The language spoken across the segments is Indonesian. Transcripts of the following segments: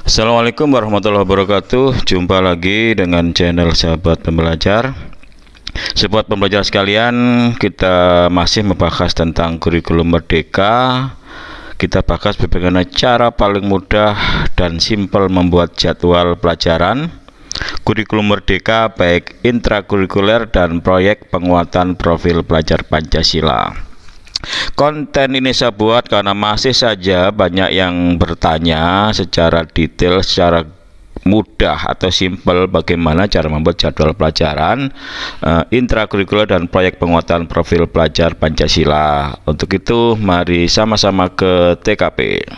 Assalamualaikum warahmatullahi wabarakatuh. Jumpa lagi dengan channel sahabat pembelajar. Sahabat pembelajar sekalian Kita masih membahas tentang kurikulum merdeka. Kita bahas bagaimana cara paling mudah dan simpel membuat jadwal pelajaran. Kurikulum merdeka baik intrakurikuler dan proyek penguatan profil pelajar Pancasila Konten ini saya buat karena masih saja banyak yang bertanya secara detail, secara mudah atau simpel bagaimana cara membuat jadwal pelajaran uh, intrakurikuler dan proyek penguatan profil pelajar Pancasila. Untuk itu mari sama-sama ke TKP.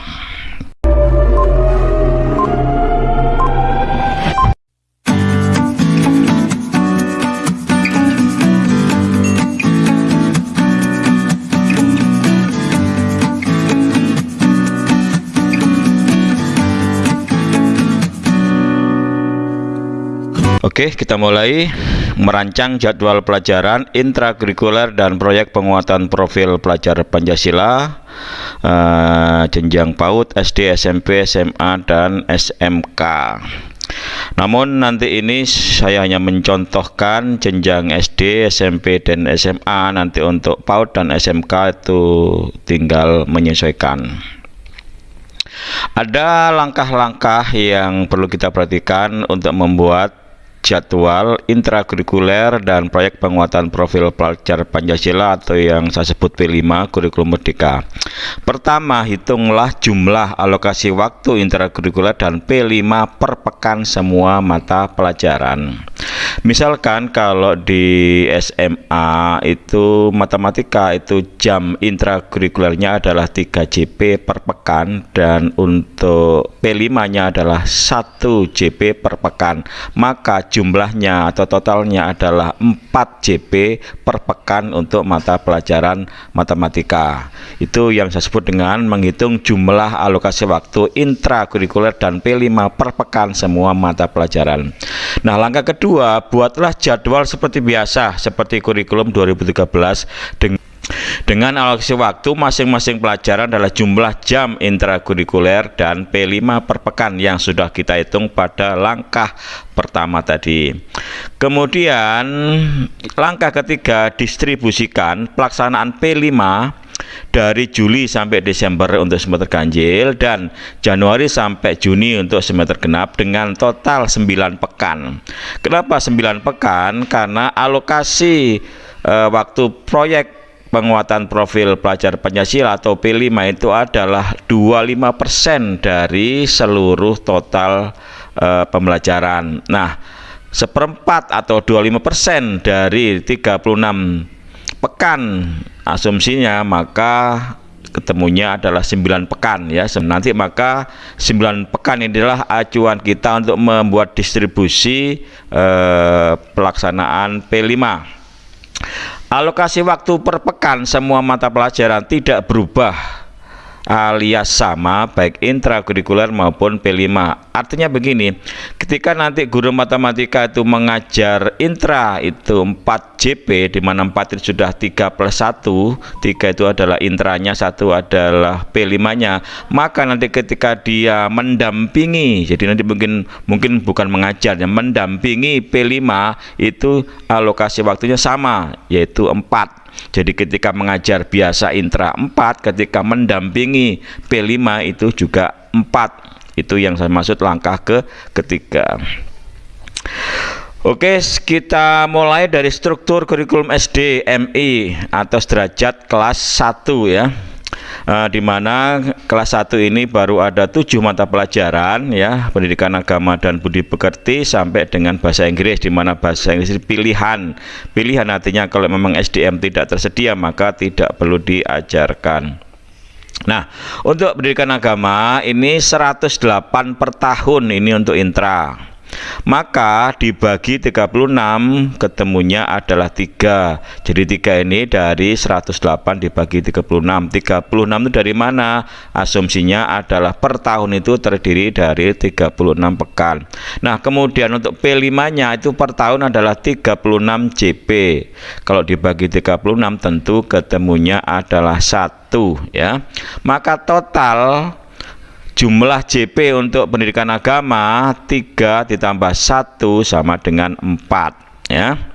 Oke, kita mulai merancang jadwal pelajaran intrakurikuler dan proyek penguatan profil pelajar Pancasila uh, jenjang PAUD, SD, SMP, SMA dan SMK. Namun nanti ini saya hanya mencontohkan jenjang SD, SMP dan SMA. Nanti untuk PAUD dan SMK itu tinggal menyesuaikan. Ada langkah-langkah yang perlu kita perhatikan untuk membuat jadwal intrakurikuler dan proyek penguatan profil pelajar Pancasila atau yang saya sebut P5 kurikulum merdeka. Pertama, hitunglah jumlah alokasi waktu intrakurikuler dan P5 per pekan semua mata pelajaran. Misalkan kalau di SMA itu matematika itu jam intrakurikulernya adalah 3 JP per pekan dan untuk P5-nya adalah 1 JP per pekan. Maka jumlahnya atau totalnya adalah 4 JP per pekan untuk mata pelajaran matematika. Itu yang saya sebut dengan menghitung jumlah alokasi waktu intrakurikuler dan P5 per pekan semua mata pelajaran. Nah, langkah kedua buatlah jadwal seperti biasa seperti kurikulum 2013 dengan dengan alokasi waktu masing-masing pelajaran adalah jumlah jam intrakurikuler dan P5 per pekan yang sudah kita hitung pada langkah pertama tadi. Kemudian langkah ketiga distribusikan pelaksanaan P5 dari Juli sampai Desember untuk semester ganjil dan Januari sampai Juni untuk semester genap dengan total 9 pekan. Kenapa 9 pekan? Karena alokasi e, waktu proyek penguatan profil pelajar Pancasila atau P5 itu adalah 25% dari seluruh total e, pembelajaran. Nah, seperempat atau 25% dari 36 pekan asumsinya maka ketemunya adalah 9 pekan ya nanti maka 9 pekan inilah acuan kita untuk membuat distribusi eh, pelaksanaan P5 alokasi waktu per pekan semua mata pelajaran tidak berubah alias sama baik intrakurikuler maupun P5 artinya begini ketika nanti guru matematika itu mengajar intra itu 4 JP di mana 4 itu sudah 3 plus 1 3 itu adalah intranya satu adalah P5 nya maka nanti ketika dia mendampingi jadi nanti mungkin mungkin bukan mengajar ya mendampingi P5 itu alokasi waktunya sama yaitu 4 jadi ketika mengajar biasa intra 4, ketika mendampingi P5 itu juga 4. Itu yang saya maksud langkah ke ketiga. Oke, kita mulai dari struktur kurikulum SD MI atau derajat kelas 1 ya uh, di mana kelas 1 ini baru ada tujuh mata pelajaran ya pendidikan agama dan budi pekerti sampai dengan bahasa Inggris di mana bahasa Inggris pilihan. Pilihan artinya kalau memang SDM tidak tersedia maka tidak perlu diajarkan. Nah, untuk pendidikan agama ini 108 per tahun ini untuk intra maka dibagi 36 ketemunya adalah 3 jadi 3 ini dari 108 dibagi 36 36 itu dari mana? Asumsinya adalah per tahun itu terdiri dari 36 pekan. Nah kemudian untuk P5 nya itu per tahun adalah 36 JP kalau dibagi 36 tentu ketemunya adalah satu ya. Maka total jumlah JP untuk pendidikan agama 3 ditambah 1 sama dengan 4 ya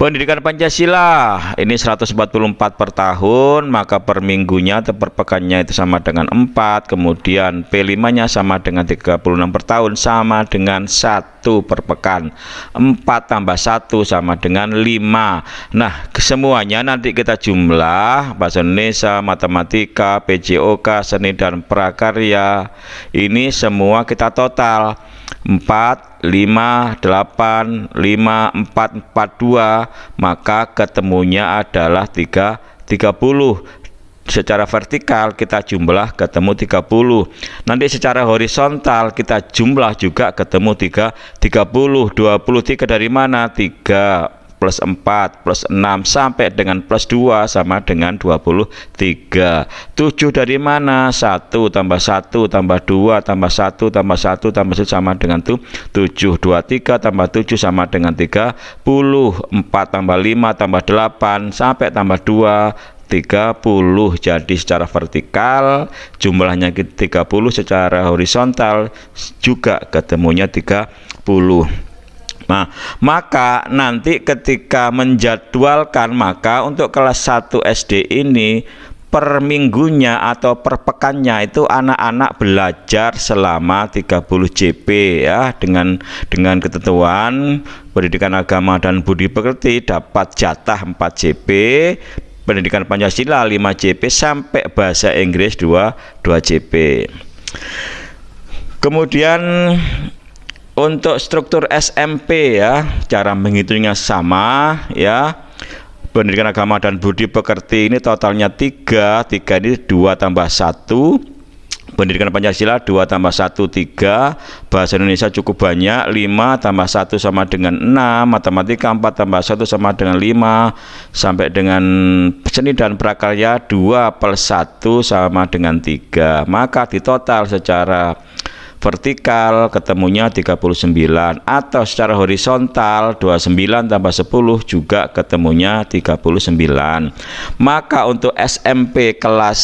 Pendidikan Pancasila ini 144 per tahun, maka per minggunya atau per pekannya itu sama dengan 4, kemudian P5-nya sama dengan 36 per tahun sama dengan 1 per pekan. 4 tambah 1 sama dengan 5. Nah, semuanya nanti kita jumlah bahasa Indonesia, matematika, PJOK, seni dan prakarya. Ini semua kita total 4, 5, 8, 5, 4, 4, 2 maka ketemunya adalah 3, 30 secara vertikal kita jumlah ketemu 30 nanti secara horizontal kita jumlah juga ketemu 3, 30 23 dari mana? 3 plus 4 plus 6 sampai dengan plus 2 sama dengan 23 7 dari mana? 1 tambah 1 tambah 2 tambah 1 tambah 1 tambah 1 sama dengan 7 23 tambah 7 sama dengan 30 4 tambah 5 tambah 8 sampai tambah 2 30 jadi secara vertikal jumlahnya 30 secara horizontal juga ketemunya 30 Nah, maka nanti ketika menjadwalkan maka untuk kelas 1 SD ini per minggunya atau per pekannya itu anak-anak belajar selama 30 JP ya dengan dengan ketentuan pendidikan agama dan budi pekerti dapat jatah 4 JP pendidikan Pancasila 5 JP sampai bahasa Inggris 2 2 JP kemudian untuk struktur SMP ya, cara menghitungnya sama ya. Pendidikan agama dan budi pekerti ini totalnya 3, 3 ini 2 tambah 1 Pendidikan Pancasila 2 tambah 1 3 Bahasa Indonesia cukup banyak 5 tambah 1 sama dengan 6 Matematika 4 tambah 1 sama dengan 5 Sampai dengan seni dan prakarya 2 plus 1 sama dengan 3 Maka di total secara vertikal ketemunya 39 atau secara horizontal 29 tambah 10 juga ketemunya 39 maka untuk SMP kelas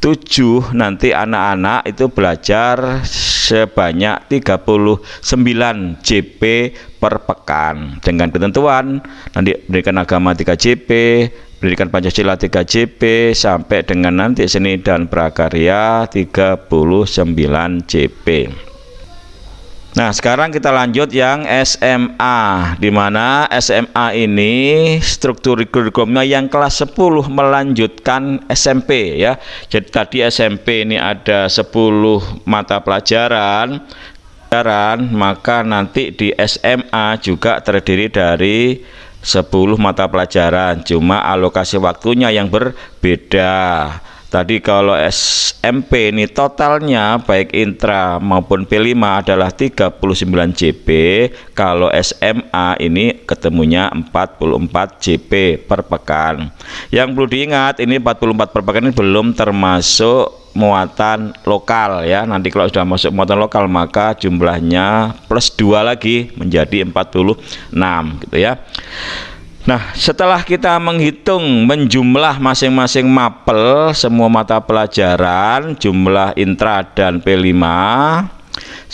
7 nanti anak-anak itu belajar sebanyak 39 JP per pekan. Dengan ketentuan nanti berikan agama 3 JP pendidikan Pancasila 3 JP sampai dengan nanti seni dan prakarya 39 JP Nah, sekarang kita lanjut yang SMA, di mana SMA ini struktur kurikulumnya yang kelas 10 melanjutkan SMP ya. Jadi tadi SMP ini ada 10 mata pelajaran, maka nanti di SMA juga terdiri dari 10 mata pelajaran cuma alokasi waktunya yang berbeda tadi kalau SMP ini totalnya baik intra maupun P5 adalah 39 JP kalau SMA ini ketemunya 44 JP per pekan. Yang perlu diingat ini 44 per pekan ini belum termasuk muatan lokal ya. Nanti kalau sudah masuk muatan lokal maka jumlahnya plus dua lagi menjadi 46 gitu ya Nah, setelah kita menghitung menjumlah masing-masing mapel semua mata pelajaran, jumlah intra dan P5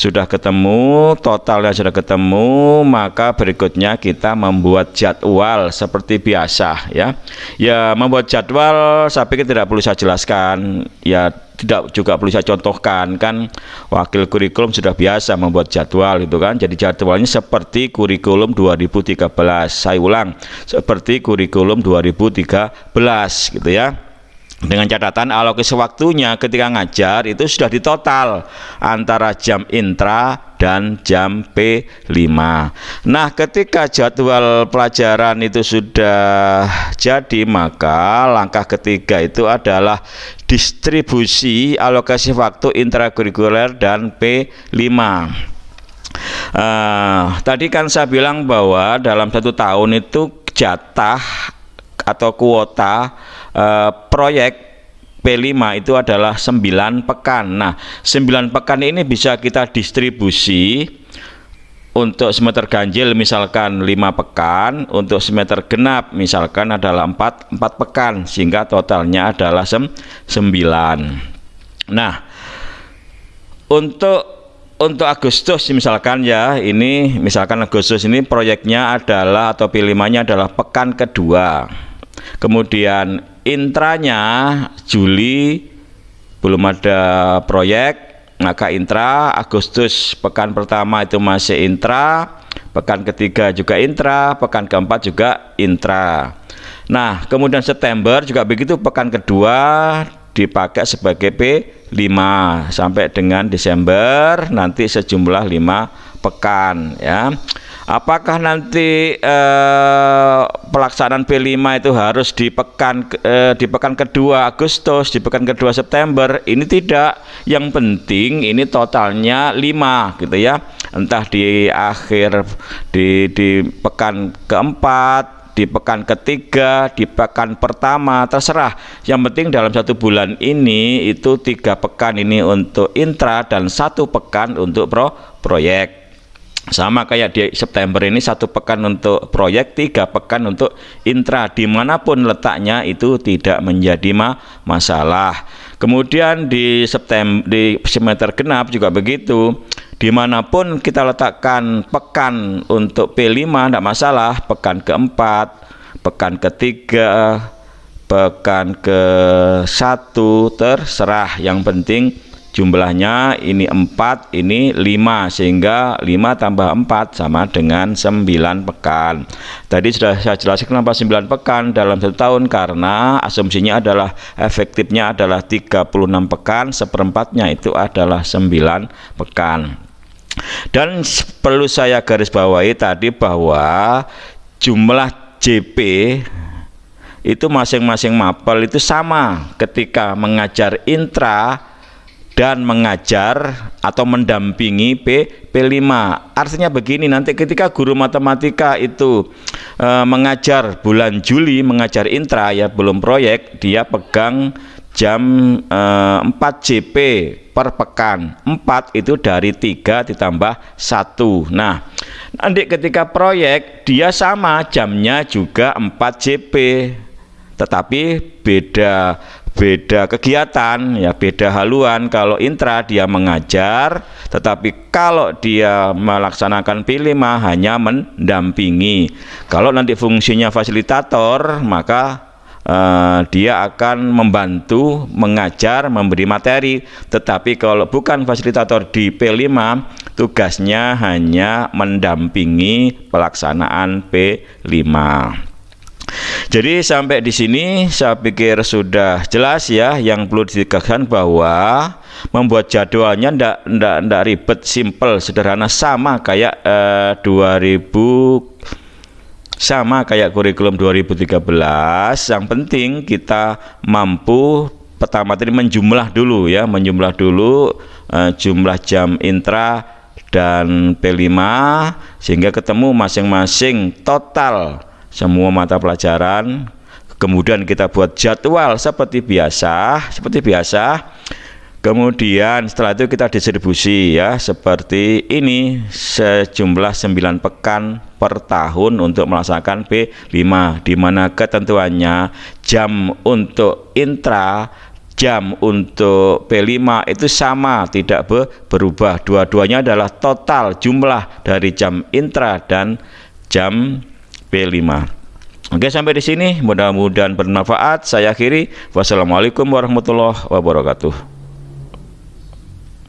sudah ketemu, totalnya sudah ketemu, maka berikutnya kita membuat jadwal seperti biasa ya. Ya, membuat jadwal saya pikir tidak perlu saya jelaskan. Ya, tidak juga perlu saya contohkan kan wakil kurikulum sudah biasa membuat jadwal itu kan. Jadi jadwalnya seperti kurikulum 2013. Saya ulang, seperti kurikulum 2013 gitu ya dengan catatan alokasi waktunya ketika ngajar itu sudah ditotal antara jam intra dan jam P5 nah ketika jadwal pelajaran itu sudah jadi maka langkah ketiga itu adalah distribusi alokasi waktu intrakurikuler dan P5 uh, eh, tadi kan saya bilang bahwa dalam satu tahun itu jatah atau kuota uh, proyek P5 itu adalah 9 pekan. Nah, 9 pekan ini bisa kita distribusi untuk semester ganjil misalkan 5 pekan, untuk semester genap misalkan adalah 4 4 pekan sehingga totalnya adalah 9. Nah, untuk untuk Agustus misalkan ya ini misalkan Agustus ini proyeknya adalah atau pilihannya adalah pekan kedua kemudian intranya Juli belum ada proyek maka intra Agustus pekan pertama itu masih intra pekan ketiga juga intra pekan keempat juga intra. Nah kemudian September juga begitu pekan kedua dipakai sebagai P5 sampai dengan Desember nanti sejumlah 5 pekan ya apakah nanti eh, pelaksanaan P5 itu harus di pekan eh, di pekan kedua Agustus di pekan kedua September ini tidak yang penting ini totalnya 5 gitu ya entah di akhir di di pekan keempat di pekan ketiga, di pekan pertama, terserah. Yang penting dalam satu bulan ini itu tiga pekan ini untuk intra dan satu pekan untuk pro proyek. Sama kayak di September ini satu pekan untuk proyek, tiga pekan untuk intra. Di mana pun letaknya itu tidak menjadi ma masalah. Kemudian di September di semester genap juga begitu di mana pun kita letakkan pekan untuk P5 tidak masalah pekan keempat pekan ketiga pekan ke satu terserah yang penting jumlahnya ini 4 ini 5 sehingga 5 tambah 4 sama dengan 9 pekan. Tadi sudah saya jelaskan kenapa 9 pekan dalam satu tahun karena asumsinya adalah efektifnya adalah 36 pekan seperempatnya itu adalah 9 pekan. Dan perlu saya garis bawahi tadi bahwa jumlah JP itu masing-masing mapel itu sama ketika mengajar intra dan mengajar atau mendampingi P, P5 artinya begini nanti ketika guru matematika itu e, mengajar bulan Juli mengajar intra ya belum proyek dia pegang jam e, 4 JP per pekan. 4 itu dari 3 ditambah 1 nah nanti ketika proyek dia sama jamnya juga 4 JP tetapi beda beda kegiatan ya beda haluan. Kalau intra dia mengajar tetapi kalau dia melaksanakan P5 hanya mendampingi. Kalau nanti fungsinya fasilitator maka uh, dia akan membantu mengajar memberi materi. Tetapi kalau bukan fasilitator di P5 tugasnya hanya mendampingi pelaksanaan P5 jadi sampai di sini saya pikir sudah jelas ya yang perlu ditegaskan bahwa membuat jadwalnya ndak ndak ndak ribet simple sederhana sama kayak eh, 2000 sama kayak kurikulum 2013 yang penting kita mampu pertama tadi menjumlah dulu ya menjumlah dulu uh, jumlah jam intra dan P5 sehingga ketemu masing-masing total semua mata pelajaran. Kemudian kita buat jadwal seperti biasa seperti biasa. Kemudian setelah itu kita distribusi ya seperti ini sejumlah 9 pekan per tahun untuk melaksanakan P5 di mana ketentuannya jam untuk intra jam untuk P5 itu sama tidak berubah. Dua-duanya adalah total jumlah dari jam intra dan jam P5 Oke sampai di sini. Mudah-mudahan bermanfaat. Saya akhiri. Wassalamualaikum warahmatullahi wabarakatuh